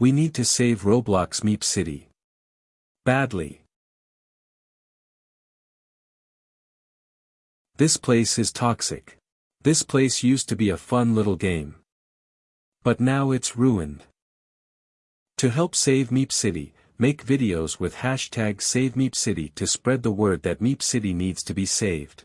We need to save Roblox Meep City. Badly. This place is toxic. This place used to be a fun little game. But now it's ruined. To help save Meep City, make videos with hashtag SaveMeepCity to spread the word that Meep City needs to be saved.